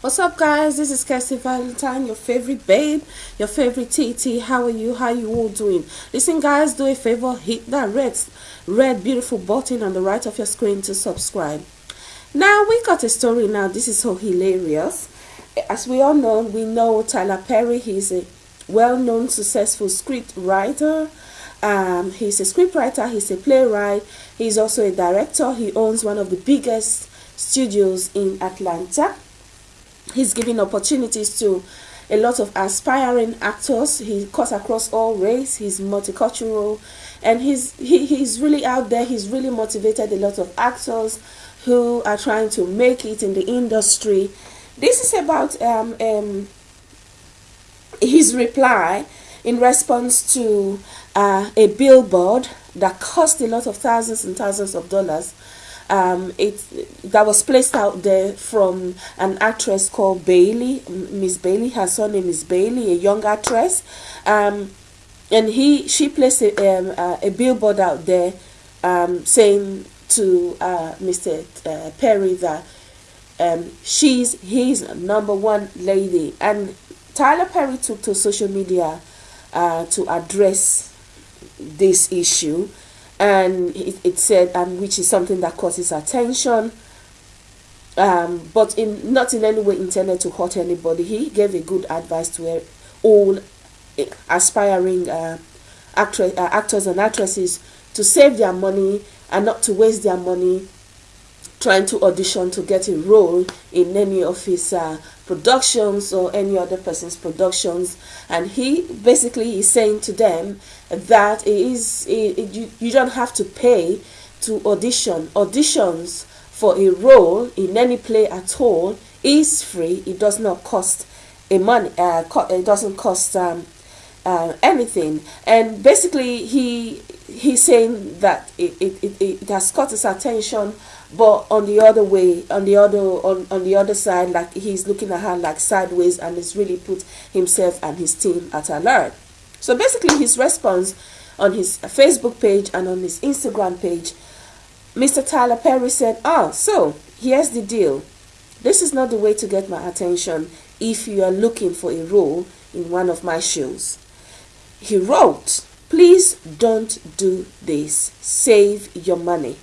What's up guys? This is Kirsty Valentine, your favorite babe, your favorite TT. How are you? How you all doing? Listen guys, do a favor, hit that red, red beautiful button on the right of your screen to subscribe. Now we got a story now. This is so hilarious. As we all know, we know Tyler Perry. He's a well-known, successful script writer. Um, he's a scriptwriter. He's a playwright. He's also a director. He owns one of the biggest studios in Atlanta he's giving opportunities to a lot of aspiring actors. He cuts across all race. He's multicultural. And he's he, he's really out there. He's really motivated a lot of actors who are trying to make it in the industry. This is about um, um his reply in response to uh, a billboard that cost a lot of thousands and thousands of dollars um, it that was placed out there from an actress called Bailey, Miss Bailey. Her surname is Bailey, a young actress, um, and he she placed a, um, uh, a billboard out there um, saying to uh, Mr. Uh, Perry that um, she's his number one lady, and Tyler Perry took to social media uh, to address this issue and it, it said and which is something that causes attention. Um, but in not in any way intended to hurt anybody. He gave a good advice to all aspiring uh, actress, uh, actors and actresses to save their money and not to waste their money trying to audition to get a role in any of his uh, productions or any other person's productions. And he basically is saying to them that it is it, it, you, you don't have to pay to audition. Auditions for a role in any play at all is free. It does not cost a money uh, co it doesn't cost um, uh, anything. And basically he he's saying that it, it, it, it has caught his attention but on the other way on the other on, on the other side like he's looking at her like sideways and has really put himself and his team at alert so basically his response on his facebook page and on his instagram page mr tyler perry said oh so here's the deal. This is not the way to get my attention if you are looking for a role in one of my shows. He wrote please don't do this save your money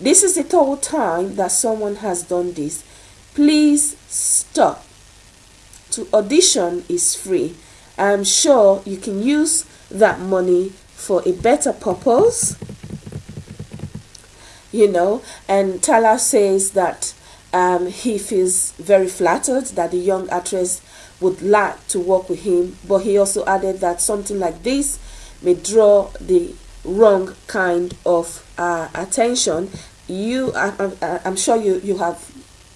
this is the third time that someone has done this. Please stop. To audition is free. I'm sure you can use that money for a better purpose. You know, and Tyler says that um, he feels very flattered that the young actress would like to work with him, but he also added that something like this may draw the wrong kind of uh, attention. You I, I, i'm sure you you have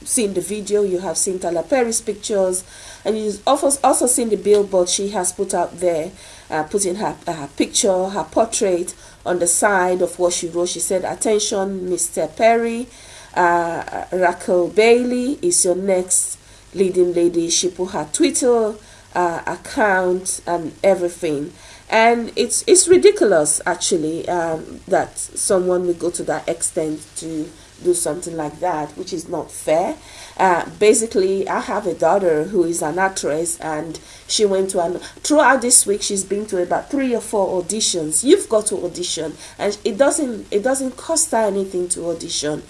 seen the video you have seen Tyler Perry's pictures and you've also, also seen the billboard she has put out there uh, putting her, her picture her portrait on the side of what she wrote. She said attention Mr. Perry uh, Raquel Bailey is your next leading lady. She put her Twitter uh, account and everything and it's it's ridiculous actually um, that someone would go to that extent to do something like that which is not fair. Uh, basically i have a daughter who is an actress and she went to an throughout this week she's been to about three or four auditions. You've got to audition and it doesn't it doesn't cost her anything to audition.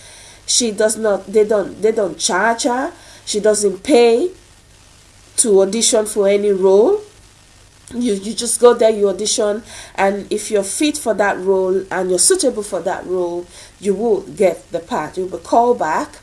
She does not they don't they don't charge her. She doesn't pay to audition for any role you you just go there you audition and if you're fit for that role and you're suitable for that role you will get the part. You'll be called back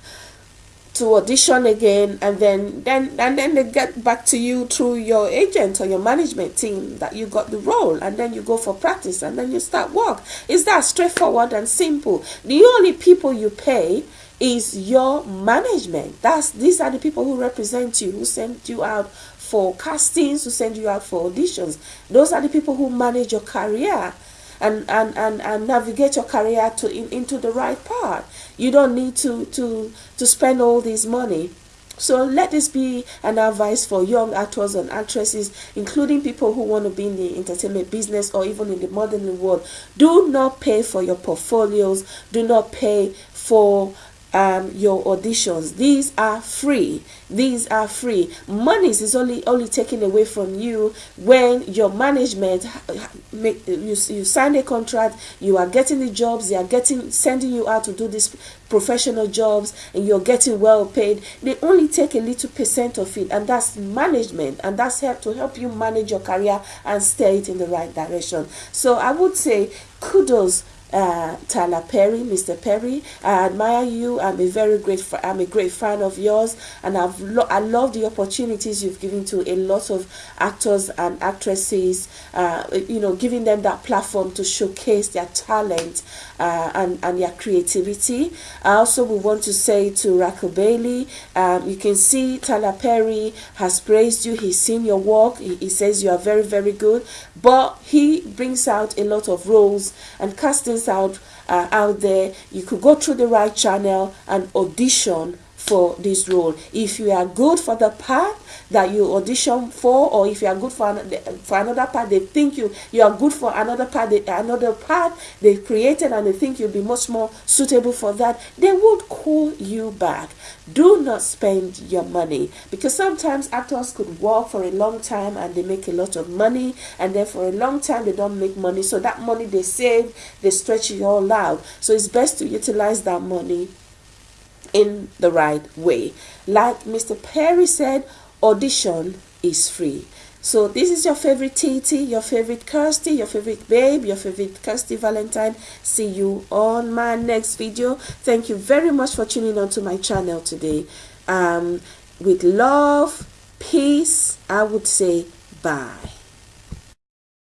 to audition again and then then and then they get back to you through your agent or your management team that you got the role and then you go for practice and then you start work. Is that straightforward and simple. The only people you pay is your management that's these are the people who represent you who send you out for castings, who send you out for auditions. Those are the people who manage your career and, and, and, and navigate your career to in, into the right path. You don't need to, to, to spend all this money. So let this be an advice for young actors and actresses, including people who want to be in the entertainment business or even in the modeling world. Do not pay for your portfolios. Do not pay for um, your auditions. These are free. These are free. Monies is only only taken away from you when your management make you, you sign a contract. You are getting the jobs. They are getting sending you out to do these professional jobs, and you're getting well paid. They only take a little percent of it, and that's management, and that's help to help you manage your career and steer it in the right direction. So I would say kudos uh, Tyler Perry, Mr. Perry. I admire you. I'm a very great, I'm a great fan of yours, and I've lo I love the opportunities you've given to a lot of actors and actresses. Uh, you know, giving them that platform to showcase their talent uh, and and their creativity. I also would want to say to Rachel Bailey, um, you can see Tyler Perry has praised you. He's seen your work. He, he says you are very very good, but he brings out a lot of roles and castings out uh, out there. You could go through the right channel and audition for this role. If you are good for the part that you audition for or if you are good for, for another part they think you you are good for another part they, another part they created and they think you'll be much more suitable for that they would call you back. Do not spend your money because sometimes actors could work for a long time and they make a lot of money and then for a long time they don't make money. So that money they save they stretch it all out. So it's best to utilize that money in the right way. Like Mr. Perry said, audition is free. So this is your favorite TT, your favorite Kirsty, your favorite babe, your favorite Kirsty Valentine. See you on my next video. Thank you very much for tuning on to my channel today. Um, with love, peace, I would say bye.